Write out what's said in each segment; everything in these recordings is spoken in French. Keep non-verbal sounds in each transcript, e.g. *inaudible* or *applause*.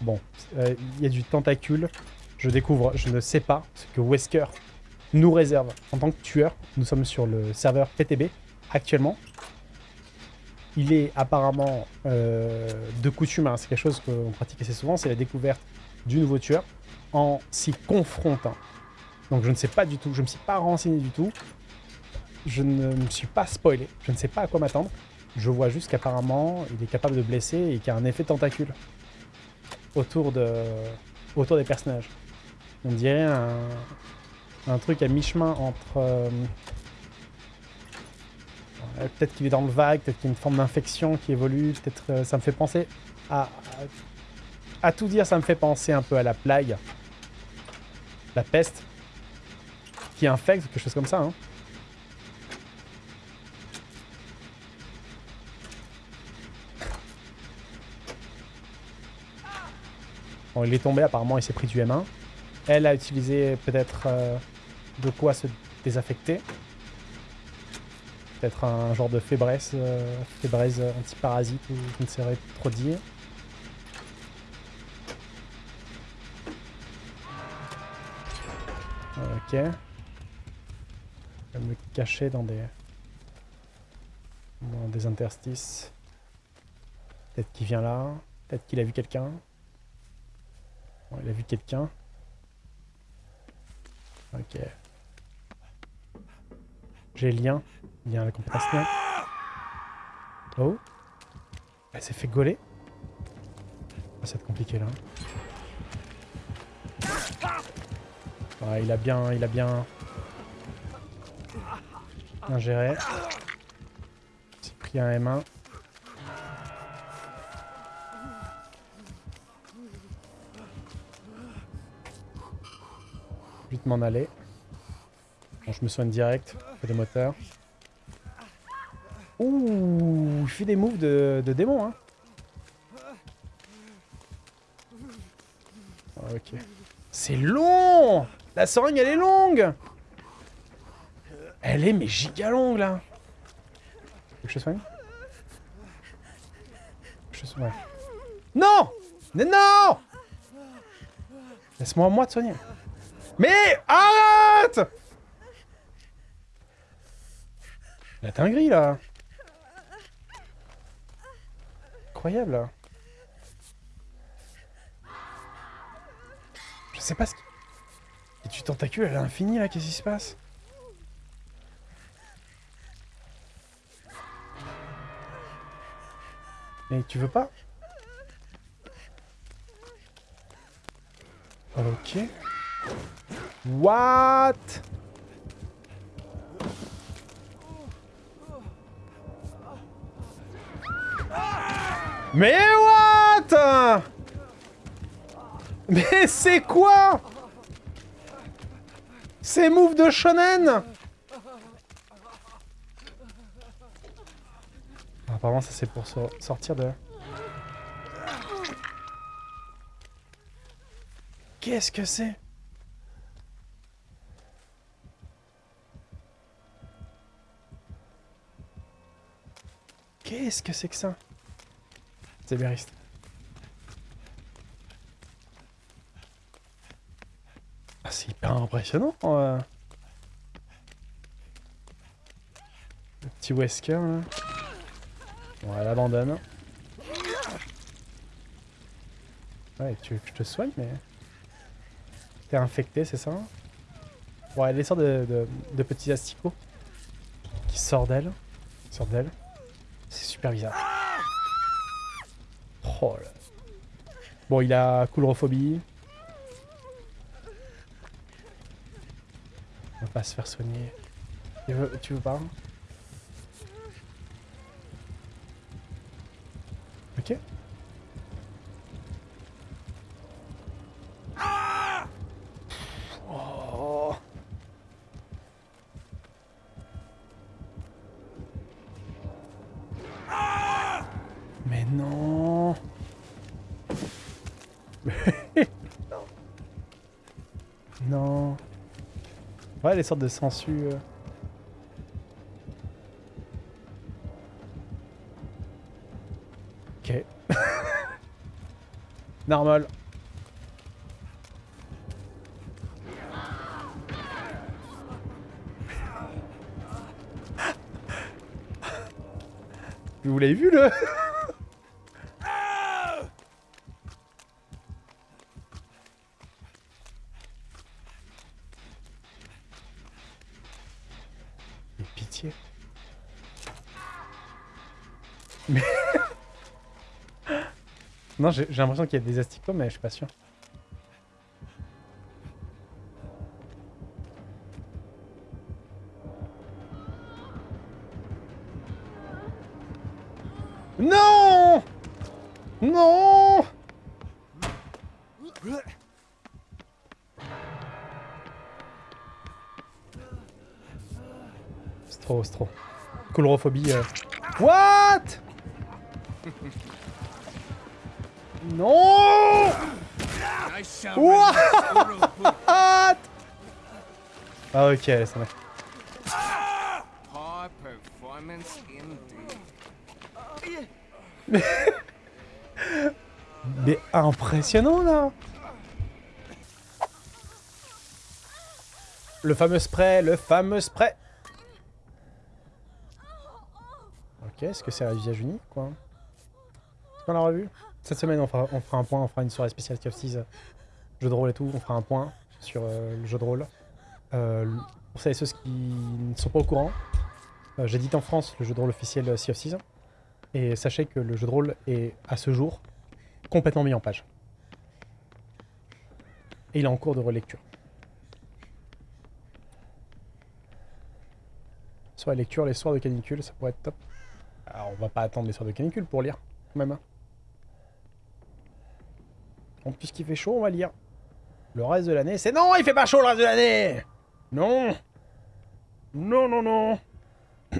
Bon, euh, il y a du tentacule. Je découvre, je ne sais pas ce que Wesker nous réserve en tant que tueur. Nous sommes sur le serveur PTB actuellement. Il est apparemment euh, de coutume, hein, c'est quelque chose qu'on pratique assez souvent, c'est la découverte du nouveau tueur en s'y confrontant. Donc je ne sais pas du tout, je ne me suis pas renseigné du tout. Je ne me suis pas spoilé, je ne sais pas à quoi m'attendre. Je vois juste qu'apparemment, il est capable de blesser et qu'il y a un effet tentacule autour, de, autour des personnages. On dirait un, truc à mi-chemin entre... Euh, peut-être qu'il est dans le vague, peut-être qu'il y a une forme d'infection qui évolue, peut-être euh, ça me fait penser à, à, tout dire, ça me fait penser un peu à la plague, la peste, qui infecte, quelque chose comme ça. Hein. Bon, il est tombé, apparemment il s'est pris du M1. Elle a utilisé peut-être euh, de quoi se désaffecter. Peut-être un genre de fébresse, euh, fébraise antiparasite ou je ne saurais trop dire. Ok. Je vais me cacher dans des... dans des interstices. Peut-être qu'il vient là. Peut-être qu'il a vu quelqu'un. il a vu quelqu'un. Ok. J'ai lien. Lien à la compétence. Oh. Elle s'est fait gauler. Oh, ça va être compliqué là. Ouais, il a bien, il a bien, bien géré. J'ai pris un M1. Vite m'en aller. Bon, je me soigne direct. des moteurs. Ouh, il fait des moves de, de démon, hein. Ok. C'est long La seringue, elle est longue Elle est, mais giga longue, là Faut que je soigne Je soigne. Non Mais non Laisse-moi moi te soigner. Mais arrête La dinguerie, là Incroyable, là. Je sais pas ce qui... Et tu tentacules, elle est infinie, là, qu'est-ce qui se passe? Mais tu veux pas Ok. What? Mais what? Mais c'est quoi? Ces moves de shonen? Apparemment ça c'est pour sortir de... Qu'est-ce que c'est? Qu'est-ce que c'est que ça? C'est Bériste. Ah, c'est hyper impressionnant. Euh. Le petit Wesker, là. Bon, elle abandonne. Ouais, tu veux que je te soigne, mais... T'es infecté, c'est ça? Ouais, les sortes de, de, petits asticots qui sortent d'elle. Sortent d'elle. C'est super bizarre. Oh là. Bon, il a coulrophobie. On va pas se faire soigner. Tu veux, tu veux pas? Ouais, les sortes de sangsues. euh. Ok. *laughs* Normal. Vous l'avez vu le *laughs* Mais pitié. Mais... non, j'ai l'impression qu'il y a des asticots, mais je suis pas sûr. Non Non C'est trop, c'est trop. Coulrophobie. euh. What? Non What? *laughs* Ah ok, ça va. High performance indeed. *laughs* Mais impressionnant là Le fameux spray, le fameux spray Ok, est-ce que c'est un visage unique quoi? Est-ce qu'on l'a revu Cette semaine on fera, un point, on fera une soirée spéciale KFC's, jeu de rôle et tout, on fera un point sur euh, le jeu de rôle. Euh, pour celles et ceux qui ne sont pas au courant, euh, j'édite en France le jeu de rôle officiel Sea of Thieves. Et sachez que le jeu de rôle est, à ce jour, complètement mis en page. Et il est en cours de relecture. La lecture, les soirs de canicule, ça pourrait être top. Alors, on va pas attendre les soirs de canicule pour lire, quand même. Hein. En plus qu'il fait chaud, on va lire. Le reste de l'année, c'est non, il fait pas chaud le reste de l'année Non Non, non, non *coughs*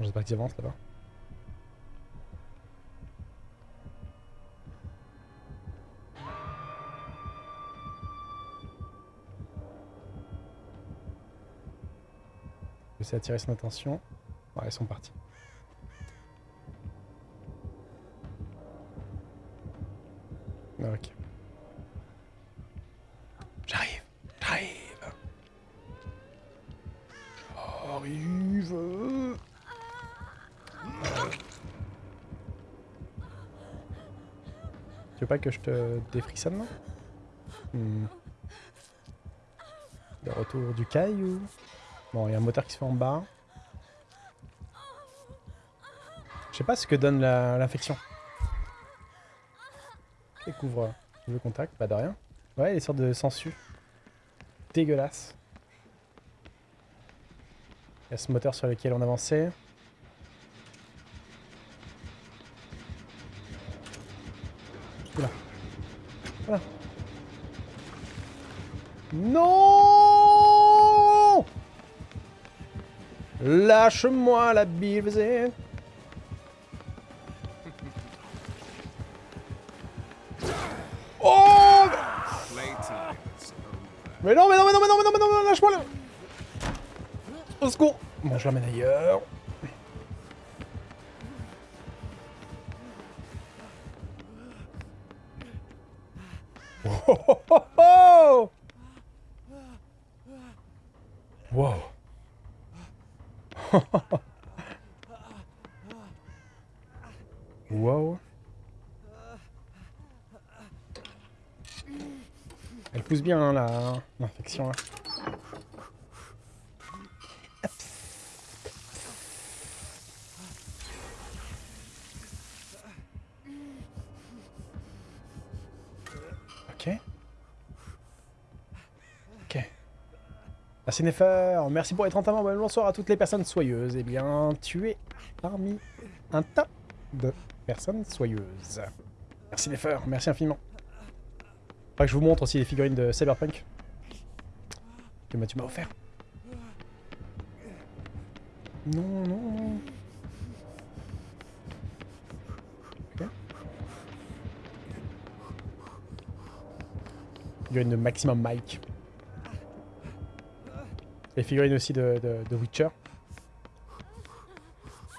J'espère qu'ils avancent là-bas. J'essaie d'attirer son attention. Ouais, ils sont partis. Ah, Ok. J'arrive. J'arrive. J'arrive. Tu veux pas que je te défrissonne, non Hmm. Le retour du caille ou... Bon, il y a un moteur qui se fait en bas. Je sais pas ce que donne l'infection. Découvre le contact, pas de rien. Ouais, les sortes de sangsues. Dégueulasse. Il y a ce moteur sur lequel on avançait. Lâche-moi la bille. Oh. Mais non, mais non, mais non, mais non, mais non, mais non, lâche-moi là Au secours Bon, je l'emmène ailleurs. Bien hein, l'infection là. Ok. Ok. Merci Nefer, merci pour les 30 membres, bonsoir à toutes les personnes soyeuses. Eh bien, tu es parmi un tas de personnes soyeuses. Merci Nefer, merci infiniment. Que je vous montre aussi les figurines de Cyberpunk. Que Mathieu m'a offert. Non, non. Okay. Figurines de Maximum Mike. Les figurines aussi de, Witcher.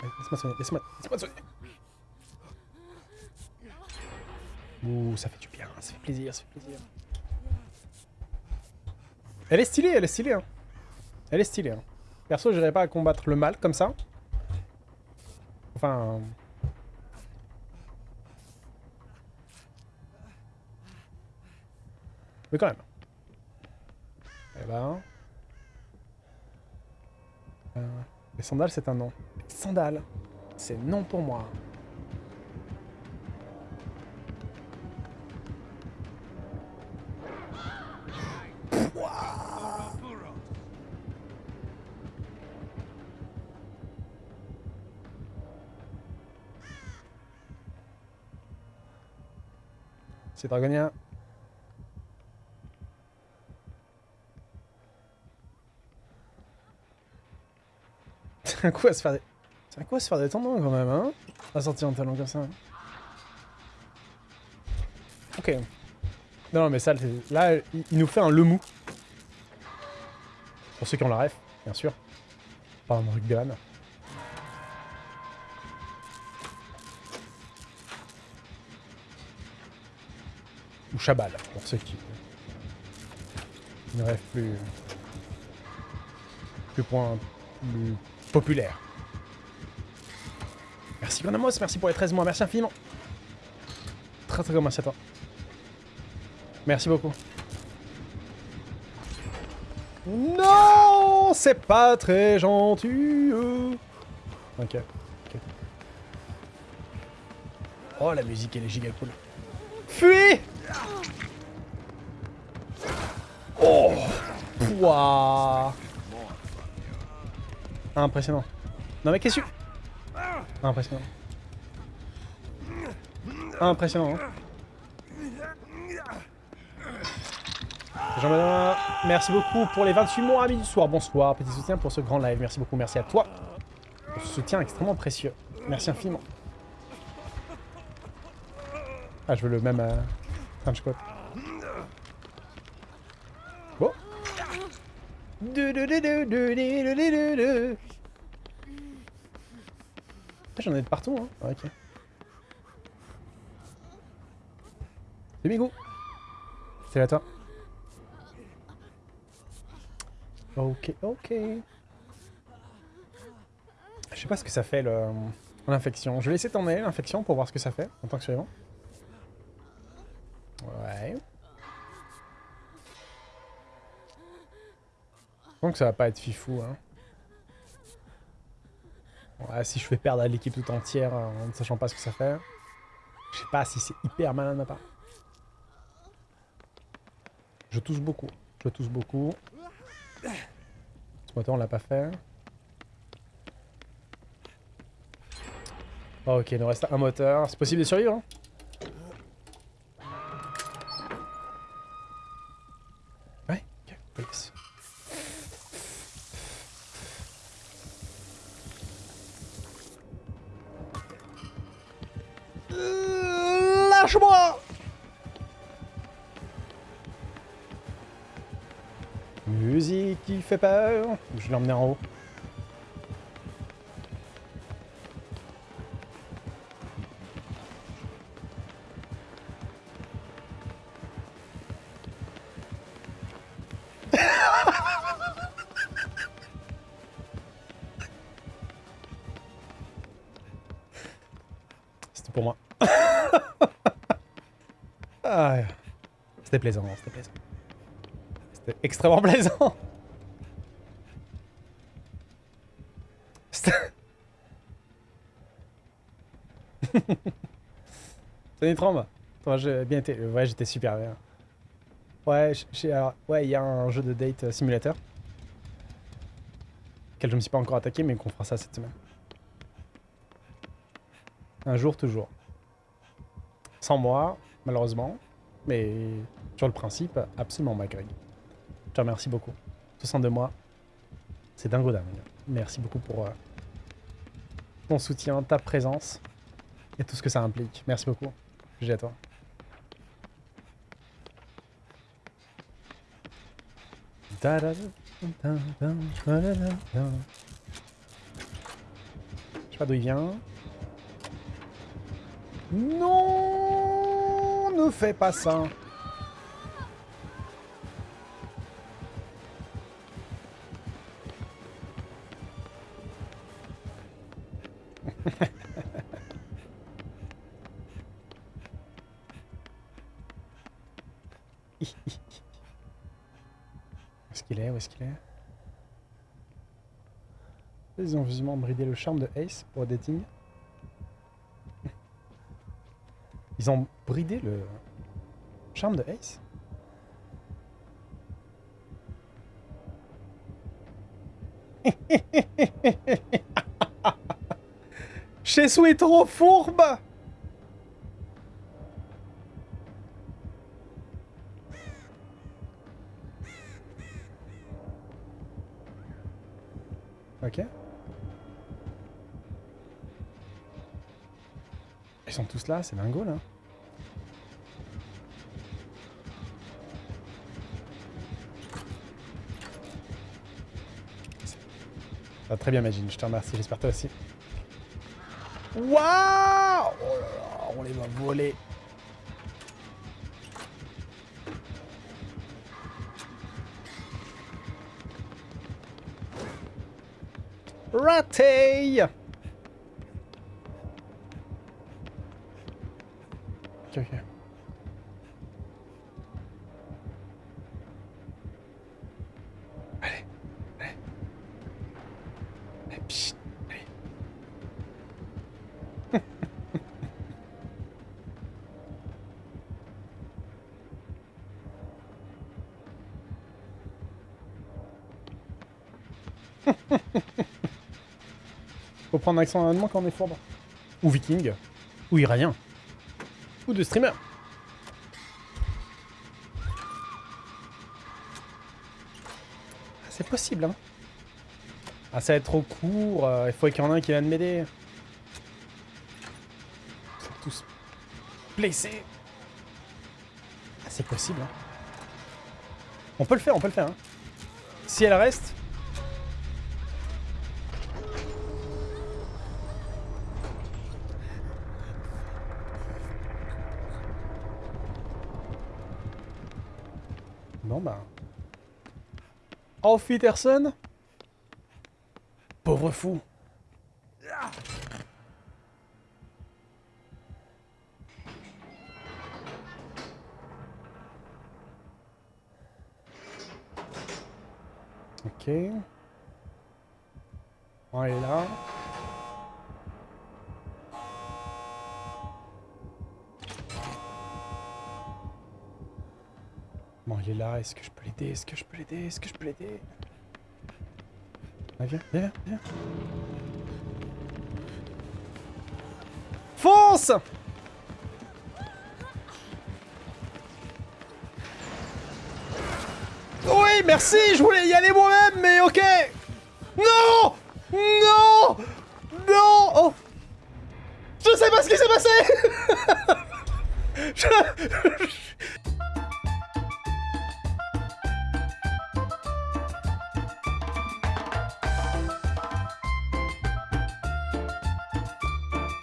Laisse-moi soigner, laisse-moi laisse. Ouh, ça fait du bien, ça fait plaisir, ça fait plaisir. Elle est stylée, elle est stylée. Hein. Elle est stylée. Hein. Perso, j'irais pas à combattre le mal comme ça. Enfin... Mais quand même. Eh ben... Euh, les sandales, c'est un. Les sandales, c'est non pour moi. C'est Dragonia. C'est un coup à se faire des... C'est un coup à se faire des tendons quand même, hein À sortir un talon comme ça. Ok. Non, mais ça, là, il nous fait un lemou. Pour ceux qui ont la ref, bien sûr. Pas un rugbyman. Chabal, pour ceux qui ne rêvent plus... Plus point... Plus populaire. Merci Grenamos, merci pour les 13 mois, merci infiniment. Très très merci à toi. Merci beaucoup. Non, c'est pas très gentil. Ok. ok. Oh, la musique, elle est giga cool. Fuis Oh Pouah Impressionnant. Non mais qu'est-ce que... Impressionnant. Impressionnant. Hein. Jean-Benoît, merci beaucoup pour les 28 mois, amis du soir. Bonsoir, petit soutien pour ce grand live. Merci beaucoup, merci à toi. Ce soutien extrêmement précieux. Merci infiniment. Ah, je veux le même euh, Kanske gott. Oh. Du. J'en ai de partout, hein. Ok. C'est Migou. C'est à toi. Ok, ok. Je sais pas ce que ça fait euh, l'infection. Je vais laisser tourner l'infection pour voir ce que ça fait en tant que suivant. Donc ça va pas être fifou, hein. Ouais, si je fais perdre à l'équipe tout entière euh, en ne sachant pas ce que ça fait. Je sais pas si c'est hyper malin ma part. Je tousse beaucoup. Je tousse beaucoup. Ce moteur, on l'a pas fait. Oh, ok, il nous reste un moteur. C'est possible de survivre, hein Musique qui fait peur. Je vais l'emmener en haut. *laughs* C'était pour moi. *laughs* Ah, c'était plaisant, c'était plaisant. C'était extrêmement plaisant. Salut *laughs* Trombe. Toi, j'ai bien été. Ouais, j'étais super bien. Ouais, ouais, il y a un jeu de date euh, simulateur. Auquel je me suis pas encore attaqué, mais qu'on fera ça cette semaine. Un jour, toujours. Sans moi, malheureusement. Mais sur le principe, absolument, ma Greg. Je te remercie beaucoup. 62 mois. C'est dingo dingue. Merci beaucoup pour euh, ton soutien, ta présence et tout ce que ça implique. Merci beaucoup. J'ai à toi. Je sais pas d'où il vient. Non Ne fais pas ça Où *laughs* est-ce qu'il est Où est-ce qu'il est? Ils ont visiblement bridé le charme de Ace pour dating. Ils ont bridé le charme de Ace *laughs* Chesu est trop fourbe Ok. Ils sont tous là, c'est dingo là. Très bien, Magine, je te remercie, j'espère toi aussi. Waouh Oh on les va voler. Raté Faut accent allemand quand on est fourbe. Ou viking. Ou iranien. Ou de streamer. Ah, C'est possible, hein. Ah, ça va être trop court. euh, il faut qu'il y en ait un qui vienne m'aider. Sont tous blessés. Ah, c'est possible, hein. On peut le faire, on peut le faire, hein. Si elle reste, Bon bah. Auf Wiedersehen Pauvre fou Ok. On est là. Est là. Est-ce que je peux l'aider Est-ce que je peux l'aider Est-ce que je peux l'aider? Ah, viens, viens, viens. Fonce! Oui, merci Je voulais y aller moi-même, mais ok. Non! Non! Non! Oh! Je sais pas ce qui s'est passé! *laughs* Je-